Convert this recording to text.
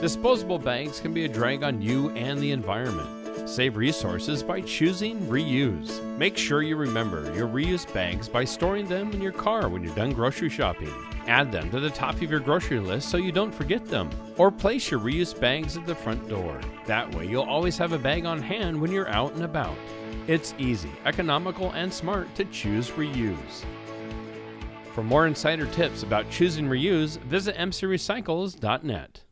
Disposable bags can be a drag on you and the environment. Save resources by choosing reuse. Make sure you remember your reuse bags by storing them in your car when you're done grocery shopping. Add them to the top of your grocery list so you don't forget them. Or place your reuse bags at the front door. That way, you'll always have a bag on hand when you're out and about. It's easy, economical, and smart to choose reuse. For more insider tips about choosing reuse, visit mcrecycles.net.